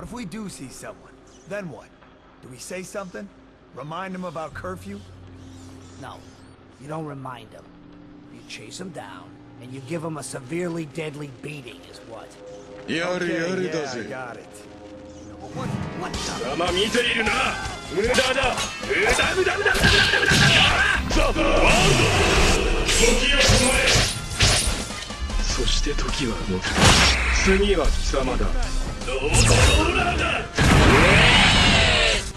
But if we do see someone, then what? Do we say something? Remind them about curfew? No. You don't remind them. You chase them down, and you give them a severely deadly beating is what. Yari yari does it. got it. What, what the... まあ見ているな無駄だ無駄無駄無駄無駄無駄無駄ザ・ワールド時を止まれそして時は動く次は貴様だ。